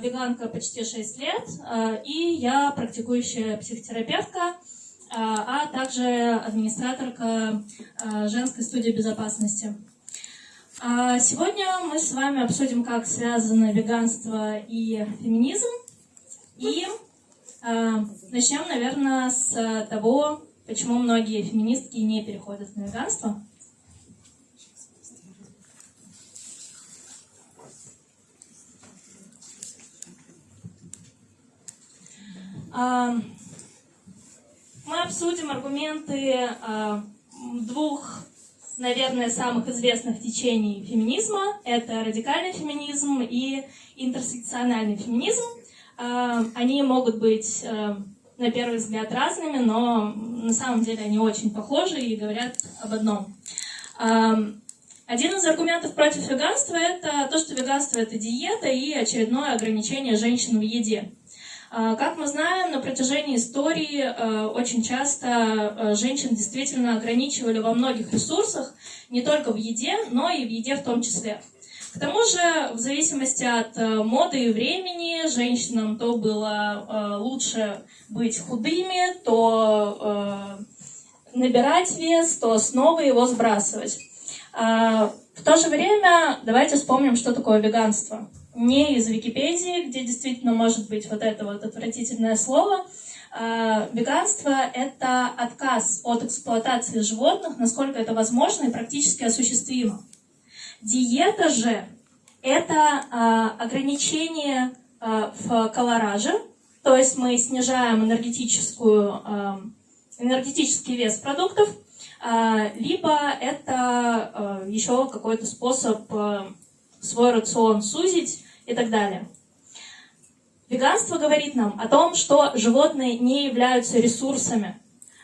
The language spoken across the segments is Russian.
веганка почти 6 лет, и я практикующая психотерапевтка, а также администраторка женской студии безопасности. Сегодня мы с вами обсудим, как связано веганство и феминизм. И начнем, наверное, с того, почему многие феминистки не переходят на веганство. Мы обсудим аргументы двух, наверное, самых известных течений феминизма. Это радикальный феминизм и интерсекциональный феминизм. Они могут быть на первый взгляд разными, но на самом деле они очень похожи и говорят об одном. Один из аргументов против веганства – это то, что веганство – это диета и очередное ограничение женщин в еде. А, как мы знаем, на протяжении истории э, очень часто э, женщин действительно ограничивали во многих ресурсах, не только в еде, но и в еде в том числе. К тому же, в зависимости от моды и времени, женщинам то было лучше быть худыми, то набирать вес, то снова его сбрасывать. А, в то же время давайте вспомним, что такое веганство не из Википедии, где действительно может быть вот это вот отвратительное слово. А, веганство – это отказ от эксплуатации животных, насколько это возможно и практически осуществимо. Диета же – это а, ограничение а, в колораже, то есть мы снижаем энергетическую, энергетический вес продуктов, либо это еще какой-то способ свой рацион сузить и так далее. Веганство говорит нам о том, что животные не являются ресурсами.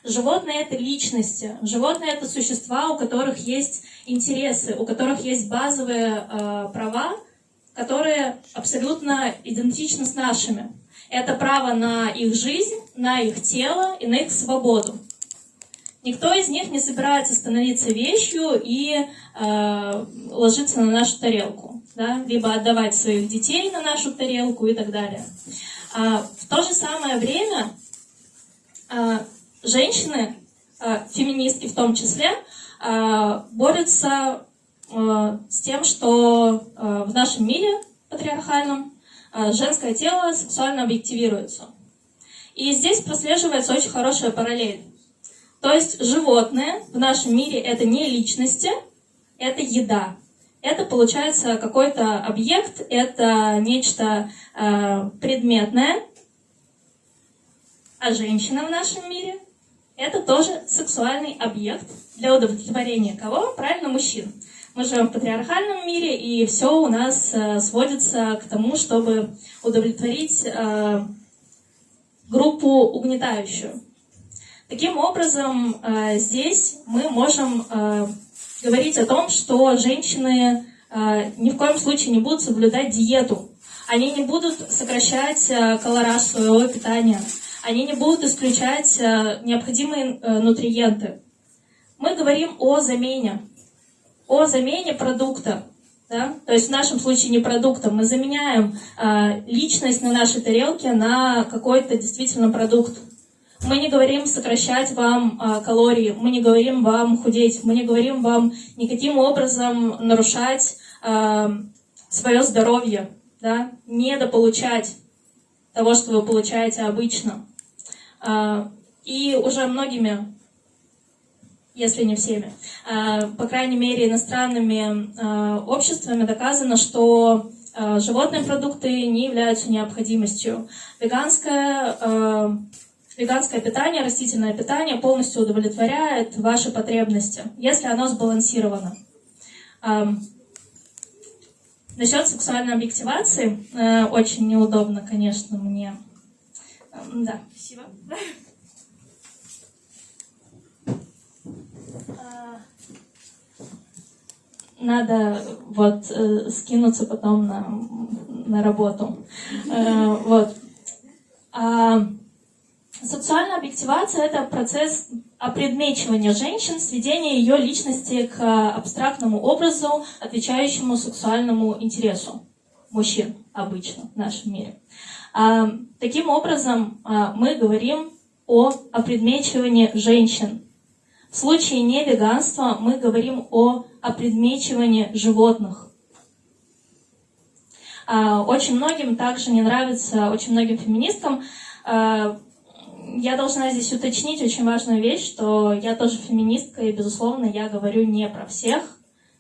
Животные — это личности, животные — это существа, у которых есть интересы, у которых есть базовые э, права, которые абсолютно идентичны с нашими. Это право на их жизнь, на их тело и на их свободу. Никто из них не собирается становиться вещью и э, ложиться на нашу тарелку да, либо отдавать своих детей на нашу тарелку и так далее. А, в то же самое время а, женщины, а, феминистки в том числе, а, борются а, с тем, что а, в нашем мире патриархальном а, женское тело сексуально объективируется. И здесь прослеживается очень хорошая параллель. То есть животные в нашем мире это не личности, это еда это получается какой-то объект, это нечто э, предметное, а женщина в нашем мире это тоже сексуальный объект для удовлетворения кого? Правильно, мужчин. Мы живем в патриархальном мире, и все у нас э, сводится к тому, чтобы удовлетворить э, группу угнетающую. Таким образом, э, здесь мы можем э, говорить о том, что женщины э, ни в коем случае не будут соблюдать диету. Они не будут сокращать э, колораж своего питания. Они не будут исключать э, необходимые нутриенты. Мы говорим о замене. О замене продукта. Да? То есть в нашем случае не продуктом. Мы заменяем личность на нашей тарелке на какой-то действительно продукт. Мы не говорим сокращать вам а, калории, мы не говорим вам худеть, мы не говорим вам никаким образом нарушать а, свое здоровье, да, недополучать того, что вы получаете обычно. А, и уже многими, если не всеми, по крайней мере иностранными обществами доказано, что животные продукты не являются необходимостью. Веганская Веганское питание, растительное питание полностью удовлетворяет ваши потребности, если оно сбалансировано. Насчет сексуальной объективации, э, очень неудобно, конечно, мне. Да, спасибо. А, надо вот э, скинуться потом на, на работу. Э, вот. А, Сексуальная объективация – это процесс опредмечивания женщин, сведения ее личности к абстрактному образу, отвечающему сексуальному интересу. мужчин обычно в нашем мире. А, таким образом, а, мы говорим о опредмечивании женщин. В случае невеганства мы говорим о опредмечивании животных. А, очень многим также не нравится, очень многим феминисткам, а, я должна здесь уточнить очень важную вещь, что я тоже феминистка, и, безусловно, я говорю не про всех,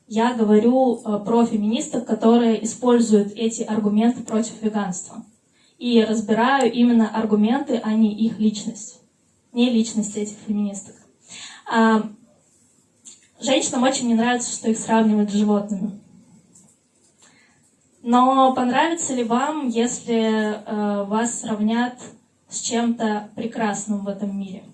я говорю а, про феминисток, которые используют эти аргументы против веганства. И разбираю именно аргументы, а не их личность. Не личность этих феминисток. Женщинам очень не нравится, что их сравнивают с животными. Но понравится ли вам, если э, вас сравнят с чем-то прекрасным в этом мире?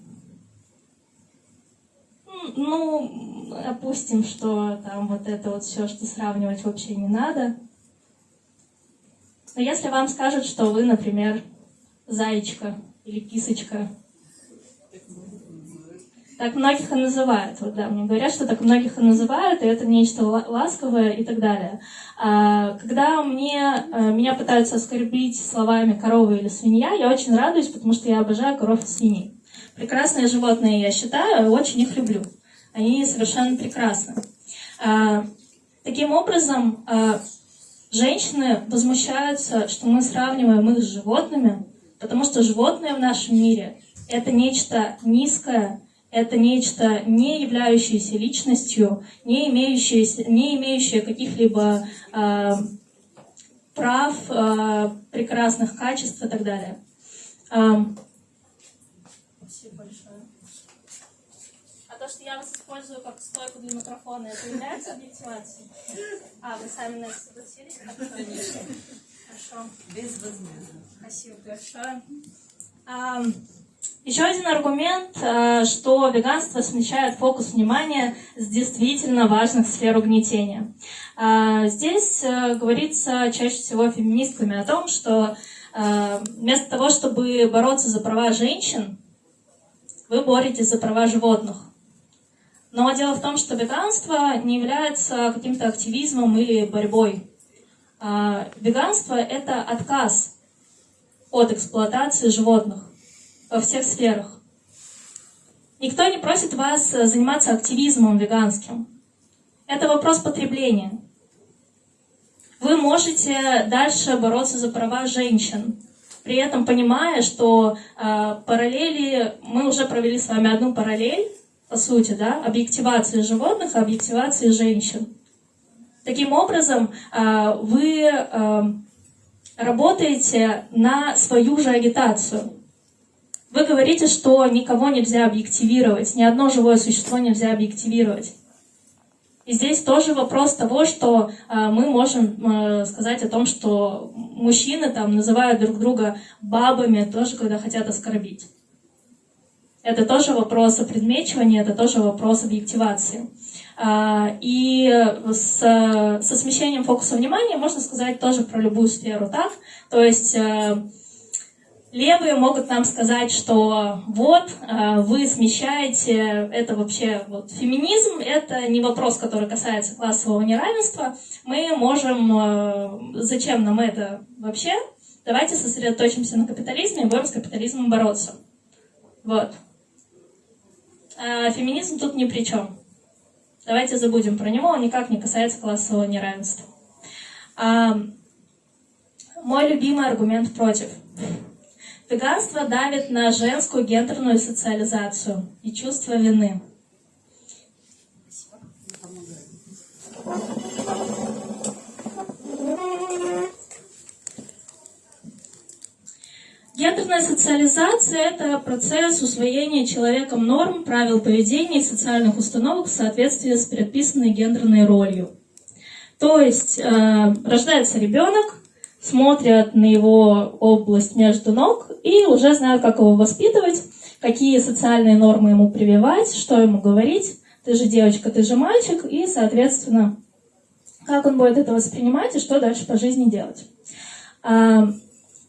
Ну, опустим, что там вот это вот все, что сравнивать вообще не надо. Но если вам скажут, что вы, например, зайчка или кисочка, так многих и называют. Вот, да, мне говорят, что так многих и называют, и это нечто ласковое и так далее. А, когда мне, э, меня пытаются оскорбить словами корова или свинья, я очень радуюсь, потому что я обожаю коров и свиней. Прекрасные животные, я считаю, очень их люблю. Они совершенно прекрасны. А, таким образом, а, женщины возмущаются, что мы сравниваем их с животными, потому что животные в нашем мире — это нечто низкое, это нечто, не являющееся личностью, не имеющее, не имеющее каких-либо э, прав, э, прекрасных качеств и так далее. Э, спасибо большое. А то, что я вас использую как стойку для микрофона, это является объективацией? А, вы сами на это согласились? Хорошо. Безвозмездно. Спасибо большое. Еще один аргумент, э, что веганство смещает фокус внимания с действительно важных сфер угнетения. Э, здесь э, говорится чаще всего феминистками о том, что вместо того, чтобы бороться за права женщин, вы боретесь за права животных. Но дело в том, что веганство не является каким-то активизмом или борьбой. Веганство — это отказ от эксплуатации животных во всех сферах. Никто не просит вас э, заниматься активизмом веганским. Это вопрос потребления. Вы можете дальше бороться за права женщин, при этом понимая, что э, параллели, мы уже провели с вами одну параллель, по сути, да, объективации животных, объективации женщин. Таким образом, э, вы э, работаете на свою же агитацию. Вы говорите, что никого нельзя объективировать, ни одно живое существо нельзя объективировать. И здесь тоже вопрос того, что э, мы можем э, сказать о том, что мужчины там называют друг друга бабами тоже, когда хотят оскорбить. Это тоже вопрос предмечивания, это тоже вопрос объективации. Э, и с, со смещением фокуса внимания можно сказать тоже про любую сферу так. То есть э, Левые могут нам сказать, что вот, э, вы смещаете, это вообще, вот, феминизм, это не вопрос, который касается классового неравенства. Мы можем, э, зачем нам это вообще? Давайте сосредоточимся на капитализме и будем с капитализмом бороться. Вот. А феминизм тут ни при чем. Давайте забудем про него, он никак не касается классового неравенства. А, мой любимый аргумент против – Веганство давит на женскую гендерную социализацию и чувство вины. Гендерная социализация – это процесс усвоения человеком норм, правил поведения и социальных установок в соответствии с предписанной гендерной ролью. То есть э, рождается ребенок, смотрят на его область между ног и уже знают, как его воспитывать, какие социальные нормы ему прививать, что ему говорить. Ты же девочка, ты же мальчик, и, соответственно, как он будет это воспринимать и что дальше по жизни делать. А,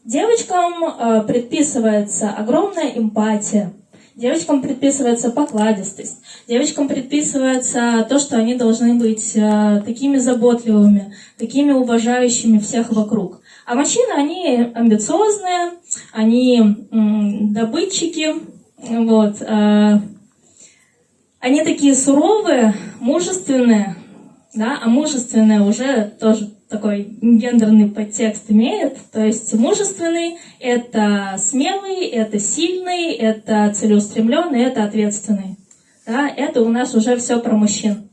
девочкам а, предписывается огромная эмпатия, Девочкам предписывается покладистость. Девочкам предписывается то, что они должны быть э, такими заботливыми, такими уважающими всех вокруг. А мужчины, они амбициозные, они добытчики, вот, э, они такие суровые, мужественные, да, а мужественное уже тоже такой гендерный подтекст имеет. То есть мужественный — это смелый, это сильный, это целеустремленный, это ответственный. Да, это у нас уже все про мужчин.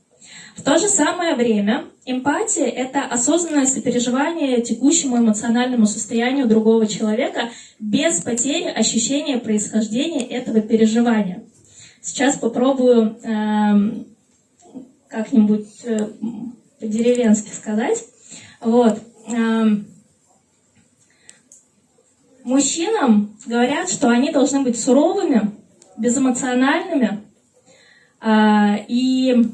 В то же самое время эмпатия — это осознанное сопереживание текущему эмоциональному состоянию другого человека без потери ощущения происхождения этого переживания. Сейчас попробую э, как-нибудь э, по-деревенски сказать. Вот. Эм, мужчинам говорят, что они должны быть суровыми, безэмоциональными э, и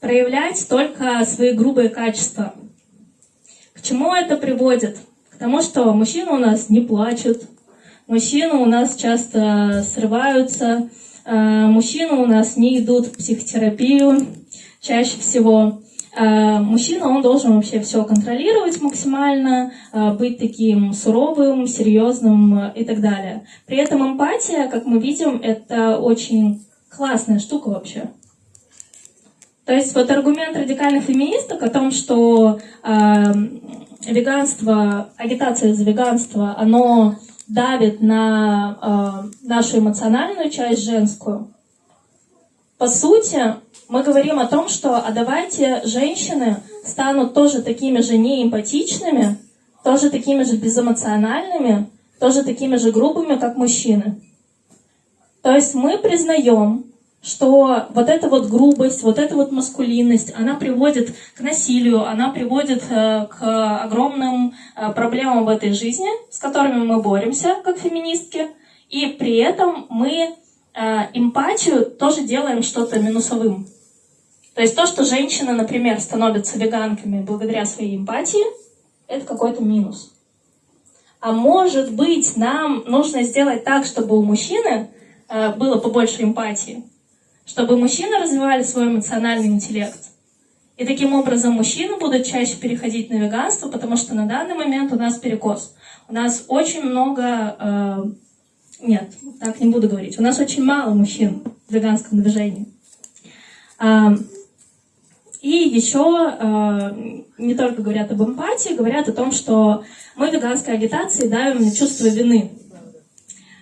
проявлять только свои грубые качества. К чему это приводит? К тому, что мужчины у нас не плачут, мужчины у нас часто срываются, э, мужчины у нас не идут в психотерапию чаще всего. Э, мужчина, он должен вообще все контролировать максимально, э, быть таким суровым, серьезным э, и так далее. При этом эмпатия, как мы видим, это очень классная штука вообще. То есть вот аргумент радикальных феминисток о том, что э, веганство, агитация за веганство, оно давит на э, нашу эмоциональную часть женскую. По сути, мы говорим о том, что а давайте женщины станут тоже такими же неэмпатичными, тоже такими же безэмоциональными, тоже такими же грубыми, как мужчины. То есть мы признаем, что вот эта вот грубость, вот эта вот маскулинность, она приводит к насилию, она приводит э, к огромным э, проблемам в этой жизни, с которыми мы боремся как феминистки, и при этом мы э, эмпатию тоже делаем что-то минусовым. То есть то, что женщины, например, становятся веганками благодаря своей эмпатии, это какой-то минус. А может быть, нам нужно сделать так, чтобы у мужчины э, было побольше эмпатии, чтобы мужчины развивали свой эмоциональный интеллект. И таким образом мужчины будут чаще переходить на веганство, потому что на данный момент у нас перекос. У нас очень много... Э, нет, так не буду говорить. У нас очень мало мужчин в веганском движении. И еще э, не только говорят об эмпатии, говорят о том, что мы в веганской агитации давим чувство вины.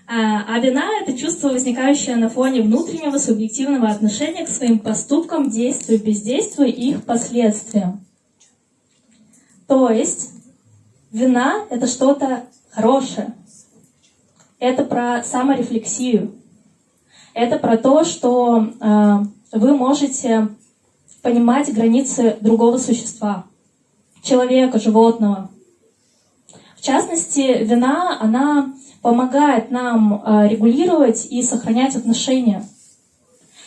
А, а вина — это чувство, возникающее на фоне внутреннего субъективного отношения к своим поступкам, действию, бездействию и их последствиям. То есть вина — это что-то хорошее. Это про саморефлексию. Это про то, что э, вы можете понимать границы другого существа, человека, животного. В частности, вина, она помогает нам э, регулировать и сохранять отношения.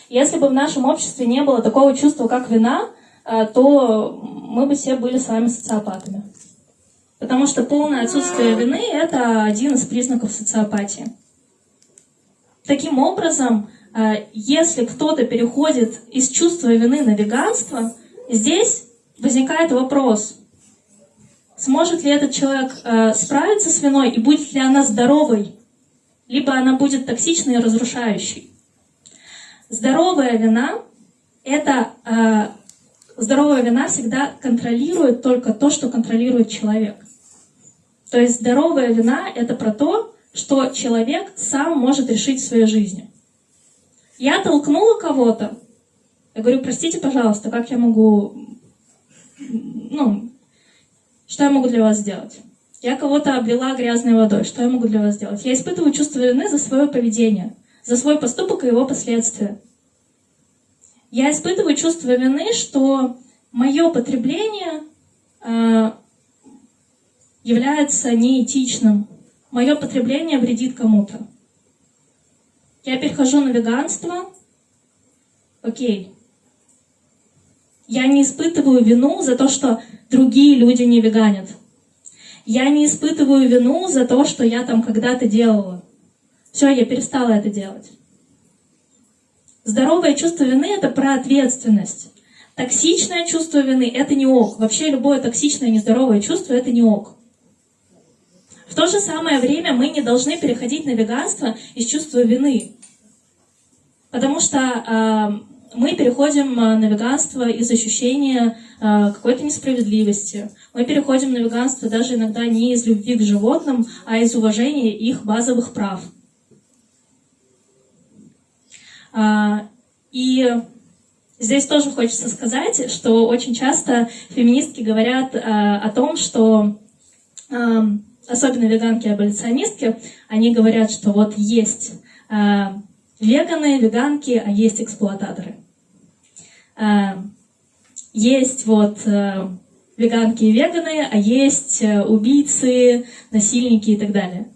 Если бы в нашем обществе не было такого чувства, как вина, э, то мы бы все были с вами социопатами. Потому что полное отсутствие вины – это один из признаков социопатии. Таким образом, если кто-то переходит из чувства вины на веганство, здесь возникает вопрос, сможет ли этот человек э, справиться с виной и будет ли она здоровой, либо она будет токсичной и разрушающей. Здоровая вина – это э, здоровая вина всегда контролирует только то, что контролирует человек. То есть здоровая вина – это про то, что человек сам может решить в своей жизни. Я толкнула кого-то. Я говорю, простите, пожалуйста, как я могу... Ну, что я могу для вас сделать? Я кого-то облила грязной водой. Что я могу для вас сделать? Я испытываю чувство вины за свое поведение, за свой поступок и его последствия. Я испытываю чувство вины, что мое потребление э, является неэтичным. Мое потребление вредит кому-то. Я перехожу на веганство. Окей. Я не испытываю вину за то, что другие люди не веганят. Я не испытываю вину за то, что я там когда-то делала. Все, я перестала это делать. Здоровое чувство вины — это про ответственность. Токсичное чувство вины — это не ок. Вообще любое токсичное, нездоровое чувство — это не ок. В то же самое время мы не должны переходить на веганство из чувства вины. Потому что э, мы переходим на веганство из ощущения э, какой-то несправедливости. Мы переходим на веганство даже иногда не из любви к животным, а из уважения их базовых прав. А, и здесь тоже хочется сказать, что очень часто феминистки говорят а, о том, что а, особенно веганки-аболиционистки, они говорят, что вот есть веганы, веганки, а есть эксплуататоры. Есть вот веганки и веганы, а есть убийцы, насильники и так далее.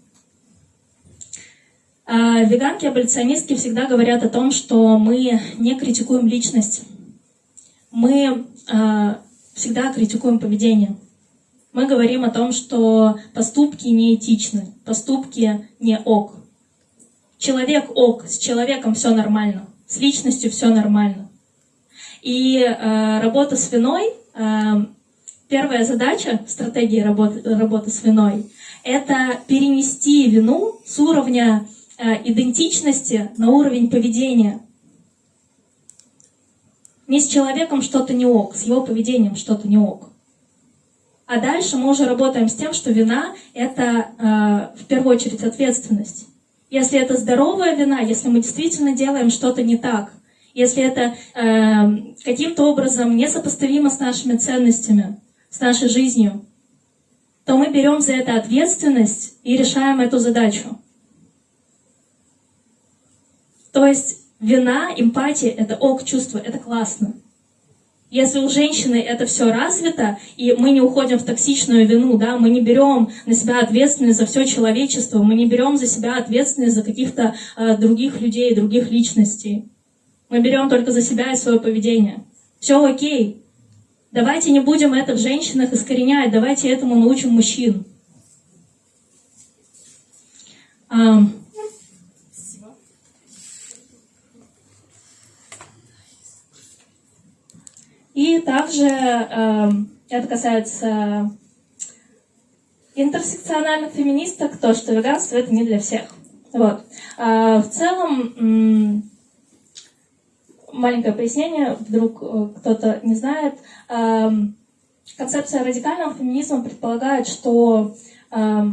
А, веганки, аболиционистки всегда говорят о том, что мы не критикуем личность. Мы а, всегда критикуем поведение. Мы говорим о том, что поступки неэтичны, поступки не ок. Человек ок, с человеком все нормально, с личностью все нормально. И э, работа с виной, э, первая задача стратегии работы, работы с виной, это перенести вину с уровня Э, идентичности на уровень поведения. Не с человеком что-то не ок, с его поведением что-то не ок. А дальше мы уже работаем с тем, что вина — это э, в первую очередь ответственность. Если это здоровая вина, если мы действительно делаем что-то не так, если это э, каким-то образом несопоставимо с нашими ценностями, с нашей жизнью, то мы берем за это ответственность и решаем эту задачу. То есть вина, эмпатия — это ок чувство, это классно. Если у женщины это все развито, и мы не уходим в токсичную вину, да, мы не берем на себя ответственность за все человечество, мы не берем за себя ответственность за каких-то э, других людей, других личностей. Мы берем только за себя и свое поведение. Все окей. Давайте не будем это в женщинах искоренять, давайте этому научим мужчин. Um, И также э, это касается интерсекциональных феминисток, то, что веганство это не для всех. Вот. А в целом, маленькое пояснение, вдруг э, кто-то не знает, э, концепция радикального феминизма предполагает, что э,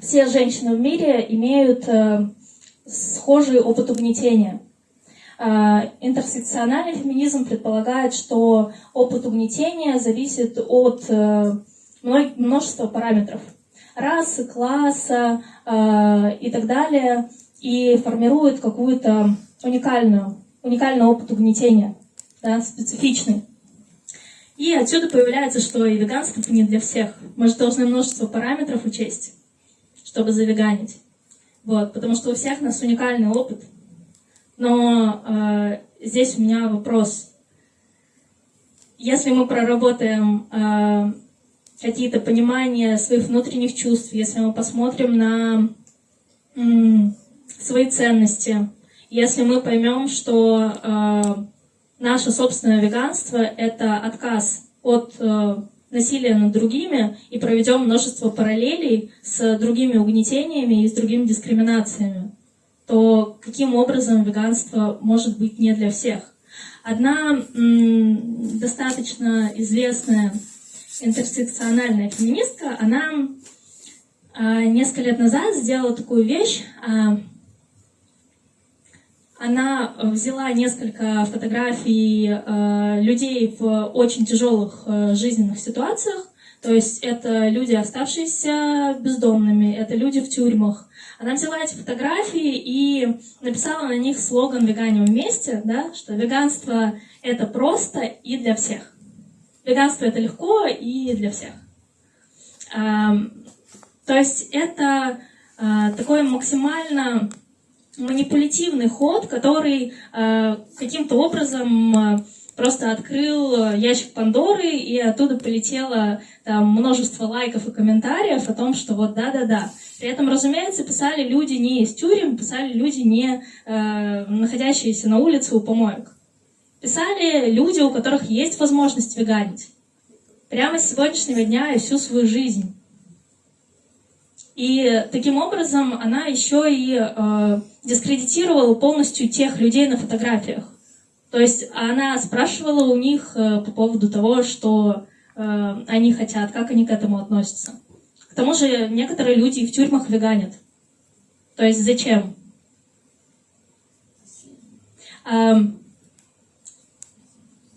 все женщины в мире имеют э, схожий опыт угнетения. А, интерсекциональный феминизм предполагает, что опыт угнетения зависит от э, множества параметров. Расы, класса э, и так далее, и формирует какую-то уникальную, уникальный опыт угнетения, да, специфичный. И отсюда появляется, что и веганство не для всех. Мы же должны множество параметров учесть, чтобы завеганить. Вот, потому что у всех у нас уникальный опыт – но э, здесь у меня вопрос. Если мы проработаем э, какие-то понимания своих внутренних чувств, если мы посмотрим на м, свои ценности, если мы поймем, что э, наше собственное веганство — это отказ от э, насилия над другими и проведем множество параллелей с другими угнетениями и с другими дискриминациями, то каким образом веганство может быть не для всех? Одна достаточно известная интерсекциональная феминистка, она а, несколько лет назад сделала такую вещь. А, она взяла несколько фотографий а, людей в очень тяжелых жизненных ситуациях. То есть это люди, оставшиеся бездомными, это люди в тюрьмах, она взяла эти фотографии и написала на них слоган «Веганим вместе», да, что веганство — это просто и для всех. Веганство — это легко и для всех. А, то есть это а, такой максимально манипулятивный ход, который а, каким-то образом просто открыл ящик Пандоры, и оттуда полетело там множество лайков и комментариев о том, что вот да-да-да. При этом, разумеется, писали люди не из тюрем, писали люди, не э, находящиеся на улице у помоек. Писали люди, у которых есть возможность веганить. Прямо с сегодняшнего дня и всю свою жизнь. И таким образом она еще и э, дискредитировала полностью тех людей на фотографиях. То есть она спрашивала у них э, по поводу того, что э, они хотят, как они к этому относятся. К тому же некоторые люди в тюрьмах веганят. То есть зачем? Э,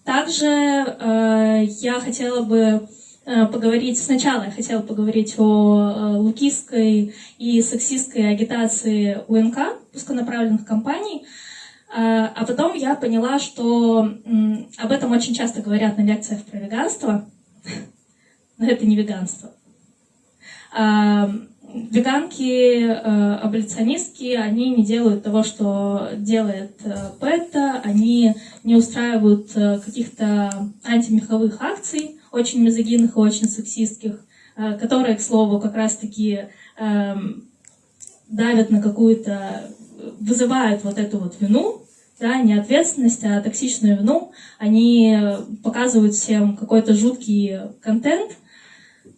также э, я хотела бы поговорить, сначала я хотела поговорить о лукистской и сексистской агитации УНК, пусконаправленных компаний, а потом я поняла, что об этом очень часто говорят на лекциях про веганство, но это не веганство. Веганки, аболиционистки, они не делают того, что делает ПЭТа, они не устраивают каких-то антимеховых акций, очень мизогинных и очень сексистских, э, которые, к слову, как раз-таки эм, давят на какую-то, вызывают вот эту вот вину, да, не ответственность, а токсичную вину. Они показывают всем какой-то жуткий контент, э,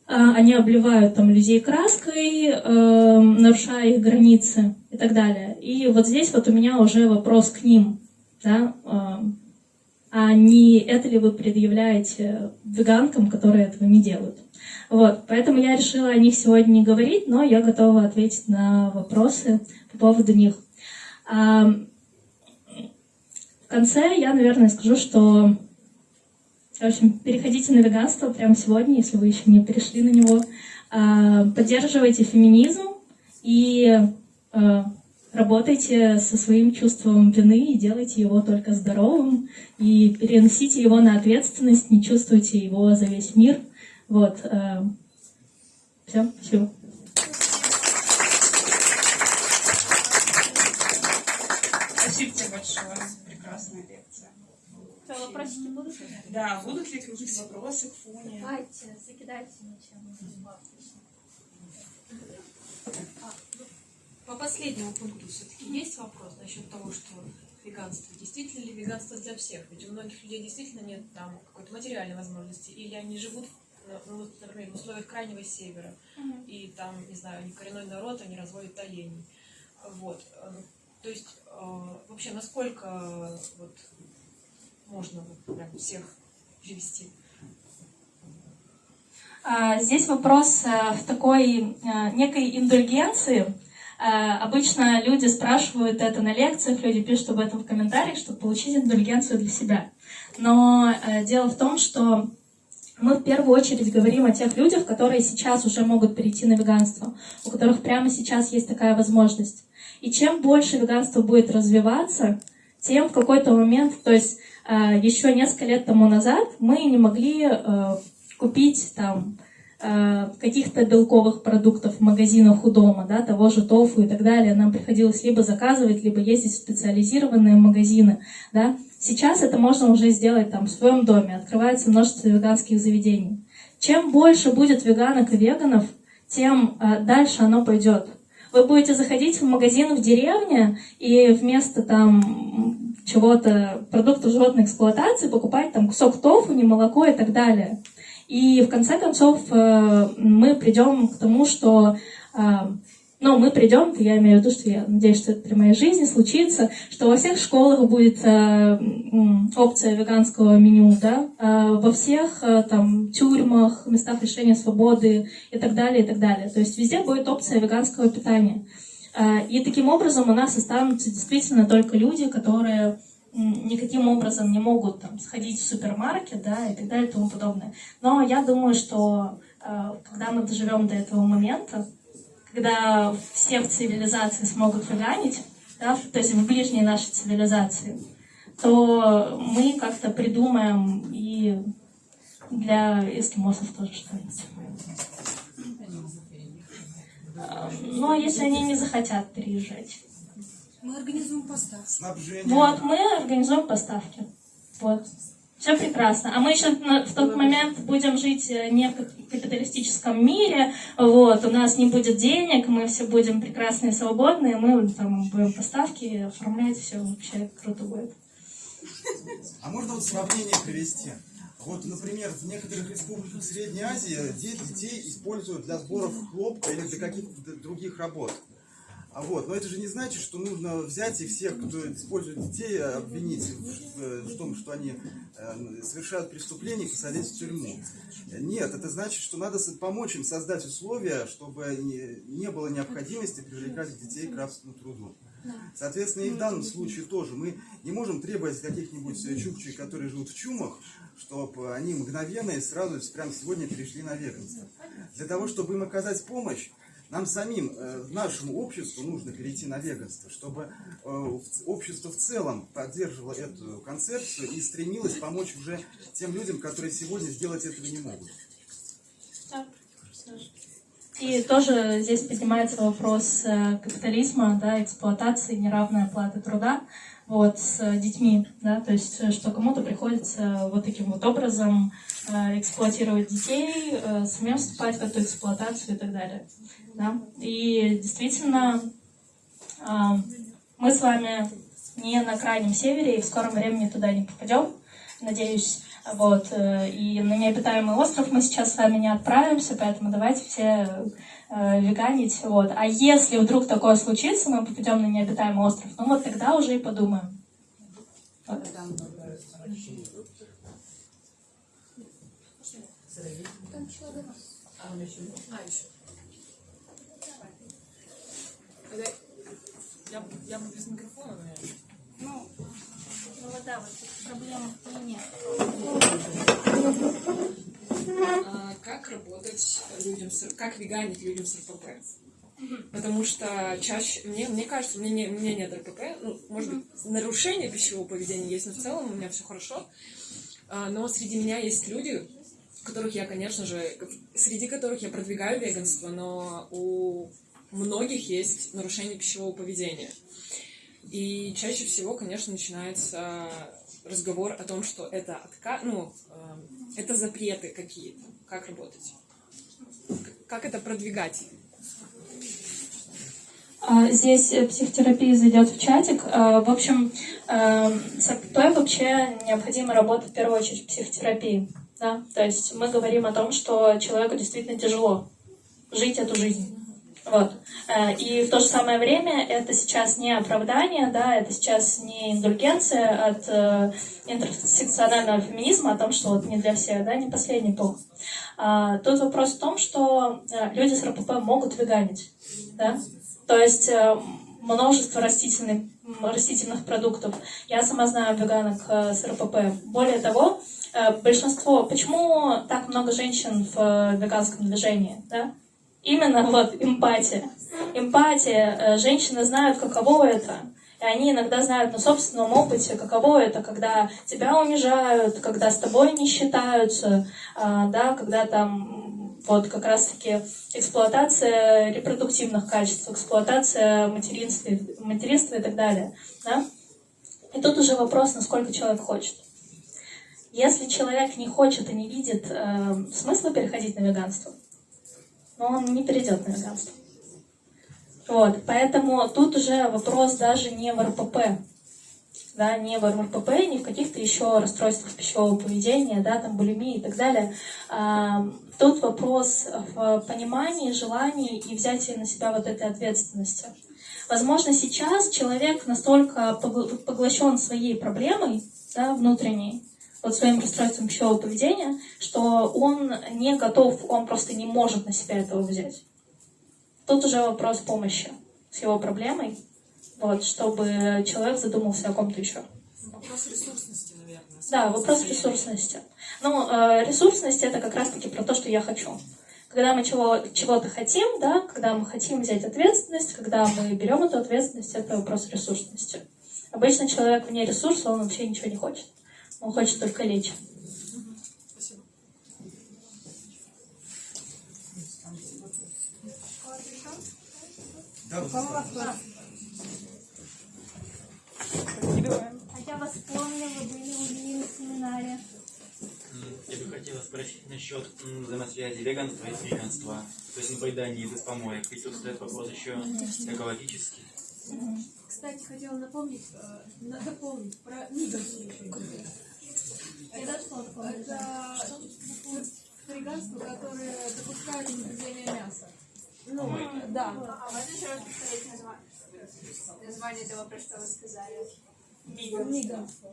они обливают там людей краской, э, нарушая их границы и так далее. И вот здесь вот у меня уже вопрос к ним, да, э, а не это ли вы предъявляете веганкам, которые этого не делают. Вот, поэтому я решила о них сегодня не говорить, но я готова ответить на вопросы по поводу них. А, конце я, наверное, скажу, что в общем, переходите на веганство прямо сегодня, если вы еще не перешли на него. А, поддерживайте феминизм и а, работайте со своим чувством вины и делайте его только здоровым, и переносите его на ответственность, не чувствуйте его за весь мир. Вот. Э, Все. Спасибо тебе большое. Прекрасная лекция. Что, вопросики будут? Да, будут ли какие-то вопросы к Фуне? Давайте, закидайте ничем. По последнему пункту все-таки есть вопрос насчет того, что веганство. Действительно ли веганство для всех? Ведь у многих людей действительно нет там какой-то материальной возможности, или они живут, ну, например, в условиях крайнего севера, mm-hmm. и там, не знаю, они коренной народ, они разводят оленей. Вот. То есть, э, вообще, насколько вот, можно вот, прям всех привести? А, здесь вопрос э, в такой э, некой индульгенции, Э, обычно люди спрашивают это на лекциях, люди пишут об этом в комментариях, чтобы получить индульгенцию для себя. Но дело в том, что мы в первую очередь говорим о тех людях, которые сейчас уже могут перейти на веганство, у которых прямо сейчас есть такая возможность. И чем больше веганство будет развиваться, тем в какой-то момент, то есть еще несколько лет тому назад мы не могли купить там Э, каких-то белковых продуктов в магазинах у дома, да, того же тофу и так далее, нам приходилось либо заказывать, либо ездить в специализированные магазины. Да. Сейчас это можно уже сделать там в своем доме, открывается множество веганских заведений. Чем больше будет веганок и веганов, тем э, дальше оно пойдет. Вы будете заходить в магазин в деревне и вместо там чего-то, продуктов животной эксплуатации покупать там кусок тофу, не молоко и так далее. И в конце концов э, мы придем к тому, что э, ну, мы придем, я имею в виду, что я надеюсь, что это при моей жизни случится, что во всех школах будет э, опция веганского меню, да, э, во всех э, там тюрьмах, местах лишения свободы и так далее, и так далее. То есть везде будет опция веганского питания. Э, и таким образом у нас останутся действительно только люди, которые никаким образом не могут там, сходить в супермаркет да, и так далее и тому подобное. Но я думаю, что э, когда мы доживем до этого момента, когда все в цивилизации смогут веганить, да, то есть в ближней нашей цивилизации, то мы как-то придумаем и для эскимосов тоже что-нибудь. Э, ну, а если они не захотят переезжать? Мы организуем поставки. Снабжение. Вот, мы организуем поставки. Вот. Все прекрасно. А мы еще в тот момент будем жить э, не в кап- капиталистическом мире, вот, у нас не будет денег, мы все будем прекрасные свободные, мы там будем поставки оформлять, все вообще круто будет. А можно вот сравнение привести? Вот, например, в некоторых республиках Средней Азии де- детей используют для сборов хлопка или для каких-то других работ. А вот, но это же не значит, что нужно взять и всех, кто использует детей, обвинить в, в том, что они э, совершают преступления и посадить в тюрьму. Нет, это значит, что надо помочь им создать условия, чтобы не, было необходимости привлекать детей к рабскому труду. Соответственно, и в данном случае тоже мы не можем требовать каких-нибудь э, чукчей, которые живут в чумах, чтобы они мгновенно и сразу прямо сегодня перешли на веганство. Для того, чтобы им оказать помощь, нам самим, э, нашему обществу нужно перейти на веганство, чтобы э, общество в целом поддерживало эту концепцию и стремилось помочь уже тем людям, которые сегодня сделать этого не могут. И тоже здесь поднимается вопрос э, капитализма, да, эксплуатации, неравной оплаты труда вот, с э, детьми, да, то есть, э, что кому-то приходится вот таким вот образом э, эксплуатировать детей, э, самим вступать в эту эксплуатацию и так далее, да. И действительно, э, мы с вами не на крайнем севере и в скором времени туда не попадем, надеюсь. Вот, э, и на необитаемый остров мы сейчас с вами не отправимся, поэтому давайте все э, веганить. Вот. А если вдруг такое случится, мы попадем на необитаемый остров, ну вот тогда уже и подумаем. Вот. Я, я без микрофона, наверное. Ну, Ну вот да, вот проблем нет. А как работать людям, с, как веганить людям с РПП? Потому что чаще, мне, мне кажется, у меня, не- меня нет РПП, ну, может быть, нарушение пищевого поведения есть, но в целом у меня все хорошо. А, но среди меня есть люди, которых я, конечно же, среди которых я продвигаю веганство, но у многих есть нарушение пищевого поведения. И чаще всего, конечно, начинается разговор о том, что это отка... ну, эм, это запреты какие-то. Как работать? Как это продвигать? А, Здесь э, психотерапия зайдет в чатик. А, В общем, э, с РПП вообще необходимо работать в первую очередь в психотерапии. Да? То есть мы говорим о том, что человеку действительно тяжело жить эту жизнь. Вот. Э, И в то же самое время это сейчас не оправдание, да, это сейчас не индульгенция от э, интерсекционального феминизма о том, что вот не для всех, да, не последний пол. А, Тут вопрос в том, что э, люди с РПП могут веганить, да, то есть э, множество растительных, растительных продуктов. Я сама знаю веганок с РПП. Более того, большинство... Почему так много женщин в веганском движении? Да? Именно вот эмпатия. Эмпатия. Э, Женщины знают, каково это. И они иногда знают на собственном опыте, каково это, когда тебя унижают, когда с тобой не считаются, а, да, когда там вот как раз-таки эксплуатация репродуктивных качеств, эксплуатация материнства, материнства и так далее. Да? И тут уже вопрос, насколько человек хочет. Если человек не хочет и не видит э, смысла переходить на веганство, но он не перейдет на веганство. Вот, поэтому тут уже вопрос даже не в РПП, да, не в РПП, не в каких-то еще расстройствах пищевого поведения, да, там булимии и так далее. А, тут вопрос в понимании, желании и взятии на себя вот этой ответственности. Возможно, сейчас человек настолько погл- поглощен своей проблемой да, внутренней, вот своим расстройством пищевого поведения, что он не готов, он просто не может на себя этого взять. Тут уже вопрос помощи с его проблемой, вот, чтобы человек задумался о ком-то еще. Вопрос ресурсности, наверное. Да, вопрос ресурсности. Ну, э, ресурсность это как раз-таки про то, что я хочу. Когда мы чего, чего-то хотим, да, когда мы хотим взять ответственность, когда мы берем эту ответственность, это вопрос ресурсности. Обычно человек вне ресурса, он вообще ничего не хочет. Он хочет только лечь. Спасибо. Да. А я вас помню, вы были у меня на семинаре. хотела спросить насчет взаимосвязи веганства и фриганства. То есть на поедании без помоек. Ведь тут стоит вопрос еще экологический. Кстати, хотела напомнить, э, на- дополнить про миганство еще. Это фриганство, которое допускает употребление мяса. Ну, Помойки. да. А можно еще раз повторить название, название того, про что вы сказали? Миганство.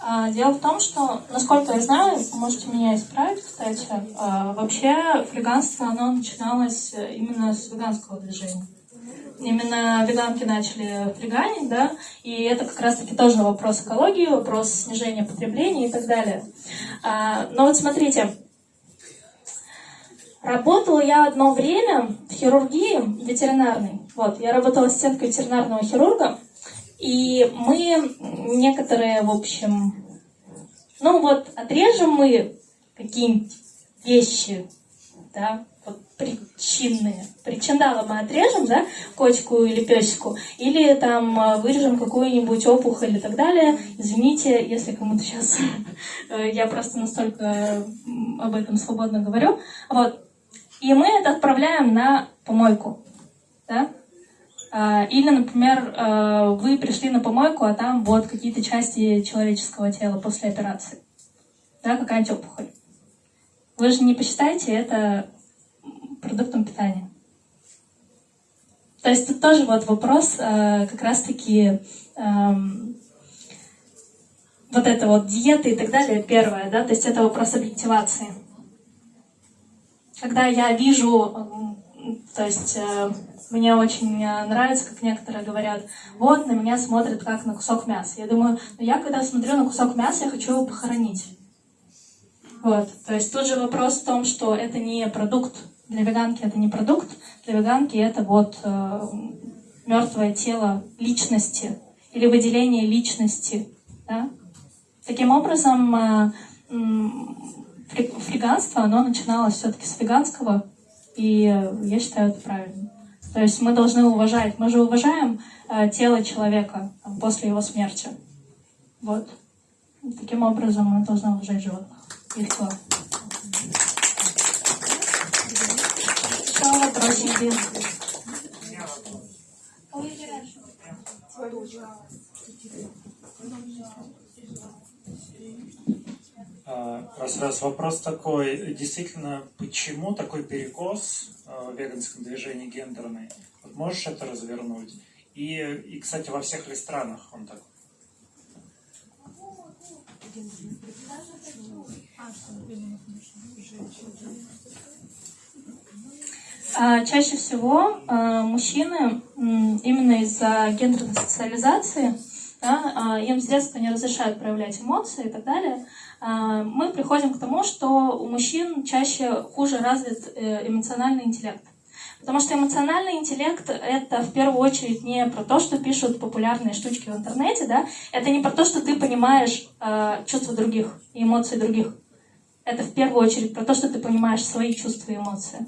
А, Дело в том, что, насколько я знаю, можете меня исправить, кстати, а, вообще фриганство, оно начиналось именно с веганского движения. Именно веганки начали фриганить, да, и это как раз-таки тоже вопрос экологии, вопрос снижения потребления и так далее. А, Но вот смотрите, Работала я одно время в хирургии ветеринарной. Вот, я работала ассистенткой ветеринарного хирурга. И мы некоторые, в общем, ну вот, отрежем мы какие-нибудь вещи, да, вот причинные. Причиндалы мы отрежем, да, котику или песику, или там э, вырежем какую-нибудь опухоль и так далее. Извините, если кому-то сейчас я просто настолько об этом свободно говорю. Вот. И мы это отправляем на помойку, да. А, Или, например, э, вы пришли на помойку, а там вот какие-то части человеческого тела после операции. Да, какая-нибудь опухоль. Вы же не посчитаете это продуктом питания. То есть тут тоже вот вопрос э, как раз-таки эм, вот это вот диеты и так далее, первое, да, то есть это вопрос объективации. Когда я вижу, то есть э, мне очень э, нравится, как некоторые говорят, вот на меня смотрят как на кусок мяса. Я думаю, ну я когда смотрю на кусок мяса, я хочу его похоронить. Вот, то есть тут же вопрос в том, что это не продукт. Для веганки это не продукт, для веганки это вот э, мертвое тело личности или выделение личности. Да? Таким образом, э, фри- фриганство, оно начиналось все-таки с веганского, и э, я считаю это правильно. То есть мы должны уважать, мы же уважаем э, тело человека там, после его смерти. Вот. Таким образом мы должны уважать животных. И все. Еще Раз, раз вопрос такой, действительно, почему такой перекос а, в веганском движении гендерный? Вот можешь это развернуть? И, и, кстати, во всех ли странах он такой? А, Чаще всего а, мужчины именно из-за гендерной социализации да, а, им с детства не разрешают проявлять эмоции и так далее. А, Мы приходим к тому, что у мужчин чаще хуже развит э, эмоциональный интеллект. Потому что эмоциональный интеллект — это в первую очередь не про то, что пишут популярные штучки в интернете, да? Это не про то, что ты понимаешь э, чувства других и эмоции других. Это в первую очередь про то, что ты понимаешь свои чувства и эмоции.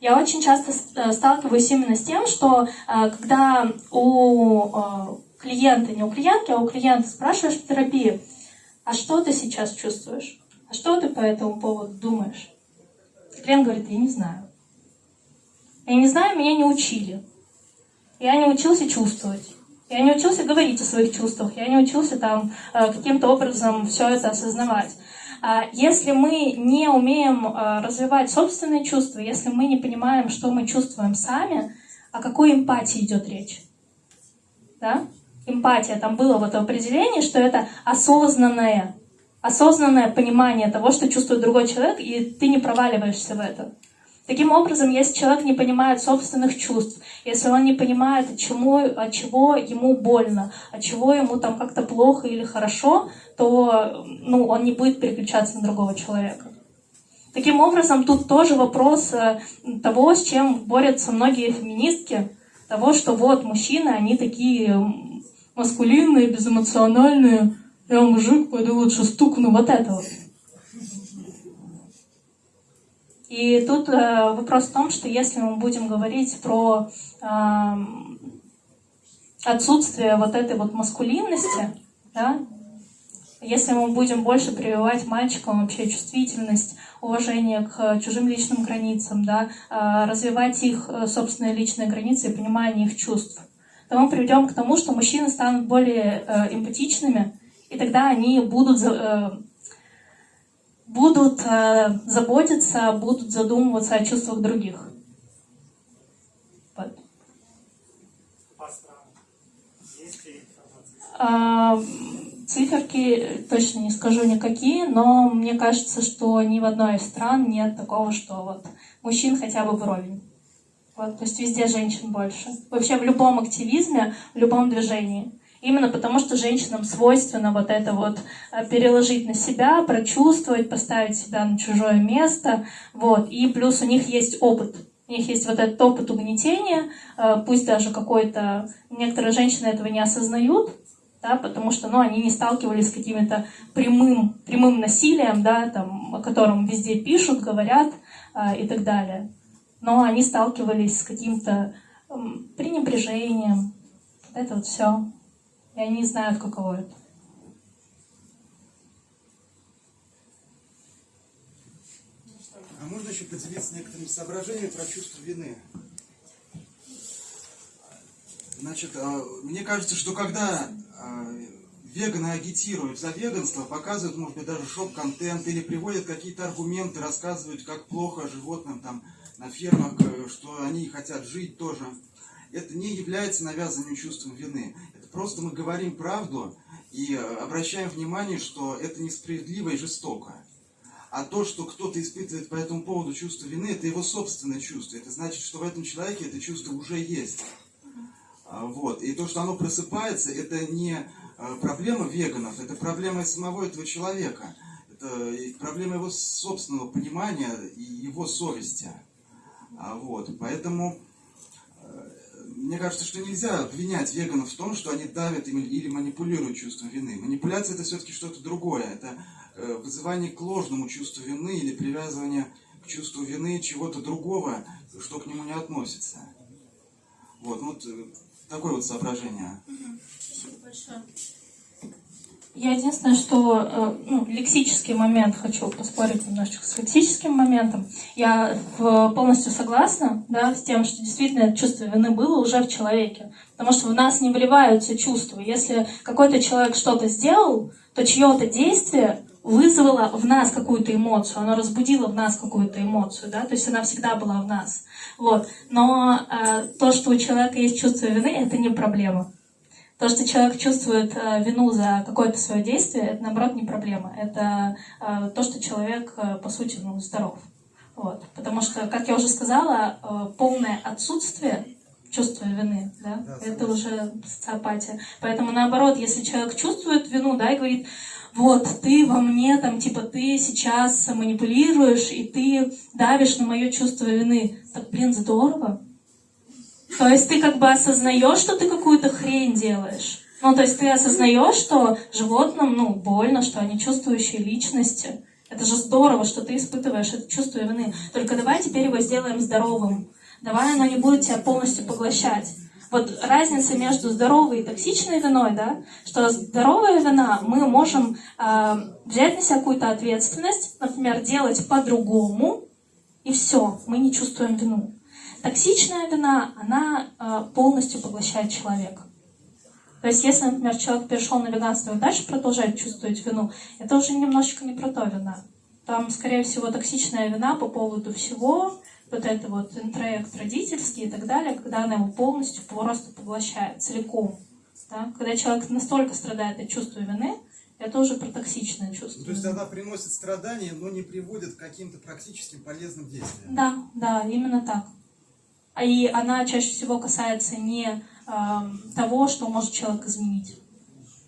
Я очень часто э, сталкиваюсь именно с тем, что э, когда у э, клиента, не у клиентки, а у клиента спрашиваешь в терапии, а что ты сейчас чувствуешь? А что ты по этому поводу думаешь? Клиент говорит, я не знаю. Я не знаю, меня не учили. Я не учился чувствовать. Я не учился говорить о своих чувствах. Я не учился там каким-то образом все это осознавать. А Если мы не умеем э, развивать собственные чувства, если мы не понимаем, что мы чувствуем сами, о какой эмпатии идет речь? Да? Эмпатия, там было вот определение, что это осознанное, осознанное понимание того, что чувствует другой человек, и ты не проваливаешься в это. Таким образом, если человек не понимает собственных чувств, если он не понимает, от чего, от чего ему больно, от чего ему там как-то плохо или хорошо, то ну, он не будет переключаться на другого человека. Таким образом, тут тоже вопрос э, того, с чем борются многие феминистки, того, что вот мужчины, они такие маскулинные, безэмоциональные, я мужик, пойду лучше стукну, вот это вот. И тут э, вопрос в том, что если мы будем говорить про эм, отсутствие вот этой вот маскулинности, да, Если мы будем больше прививать мальчикам вообще чувствительность, уважение к чужим личным границам, да, а, развивать их э, собственные личные границы и понимание их чувств, то мы приведем к тому, что мужчины станут более э, эмпатичными, и тогда они будут, э, будут э, заботиться, будут задумываться о чувствах других. Вот. А, Циферки точно не скажу никакие, но мне кажется, что ни в одной из стран нет такого, что вот мужчин хотя бы вровень. Вот, то есть везде женщин больше. Вообще в любом активизме, в любом движении. Именно потому, что женщинам свойственно вот это вот э, переложить на себя, прочувствовать, поставить себя на чужое место. Вот. И плюс у них есть опыт. У них есть вот этот опыт угнетения, э, пусть даже какой-то... Некоторые женщины этого не осознают, да, потому что, ну, они не сталкивались с каким-то прямым, прямым насилием, да, там, о котором везде пишут, говорят а, и так далее. Но они сталкивались с каким-то м, пренебрежением, это вот все. И они знают, каково это. А можно еще поделиться некоторыми соображениями про чувство вины? Значит, а, мне кажется, что когда а, веганы агитируют за веганство, показывают, может быть, даже шок-контент или приводят какие-то аргументы, рассказывают, как плохо животным там на фермах, э, что они хотят жить тоже. Это не является навязанным чувством вины. Просто мы говорим правду и э, обращаем внимание, что это несправедливо и жестоко. А то, что кто-то испытывает по этому поводу чувство вины, это его собственное чувство. Это значит, что в этом человеке это чувство уже есть. А, Вот. И то, что оно просыпается, это не э, проблема веганов, это проблема самого этого человека. Это и проблема его собственного понимания и его совести. А, Вот. Поэтому э, мне кажется, что нельзя обвинять веганов в том, что они давят или манипулируют чувством вины. Манипуляция это все-таки что-то другое. Это э, вызывание к ложному чувству вины или привязывание к чувству вины чего-то другого, что к нему не относится. Вот, ну вот э, такое вот соображение. Я единственное, что э, ну, лексический момент хочу поспорить немножечко с лексическим моментом. Я в- полностью согласна да, с тем, что действительно чувство вины было уже в человеке. Потому что в нас не вливаются чувства. Если какой-то человек что-то сделал, то чье-то действие вызвало в нас какую-то эмоцию, оно разбудило в нас какую-то эмоцию, да, то есть она всегда была в нас. Вот. Но э, то, что у человека есть чувство вины, это не проблема. То, что человек чувствует э, вину за какое-то свое действие, это наоборот не проблема. Это э, то, что человек, э, по сути, ну, здоров. Вот. Потому что, как я уже сказала, полное отсутствие чувства вины, да, Да, это уже социопатия. Поэтому наоборот, если человек чувствует вину, да, и говорит, вот, ты во мне, там, типа, ты сейчас манипулируешь, и ты давишь на мое чувство вины. Так, блин, здорово. То есть ты как бы осознаешь, что ты какую-то хрень делаешь. Ну, то есть ты осознаешь, что животным, ну, больно, что они чувствующие личности. Это же здорово, что ты испытываешь это чувство вины. Только давай теперь его сделаем здоровым. Давай оно не будет тебя полностью поглощать. Вот разница между здоровой и токсичной виной, да, что здоровая вина, мы можем э, взять на себя какую-то ответственность, например, делать по-другому, и все, мы не чувствуем вину. Токсичная вина, она э, полностью поглощает человека. То есть, если, например, человек перешел на веганство и дальше продолжает чувствовать вину, это уже немножечко не про то вина. Там, скорее всего, токсичная вина по поводу всего, вот это вот интроект родительский и так далее, когда она его полностью просто поглощает целиком. Да? Когда человек настолько страдает от чувства вины, это уже про токсичное чувство. Ну, то есть она приносит страдания, но не приводит к каким-то практическим полезным действиям. Да, да, именно так. А И она чаще всего касается не эм, того, что может человек изменить.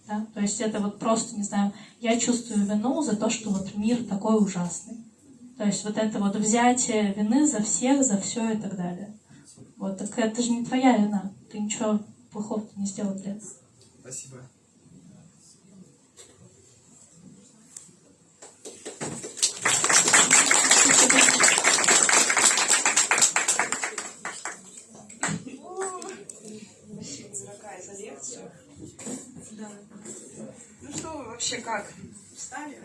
Да? То есть это вот просто, не знаю, я чувствую вину за то, что вот мир такой ужасный. То есть вот это вот взятие вины за всех, за все и так далее. Вот, так это же не твоя вина. Ты ничего плохого не сделал для этого. Спасибо. вообще как? Встали?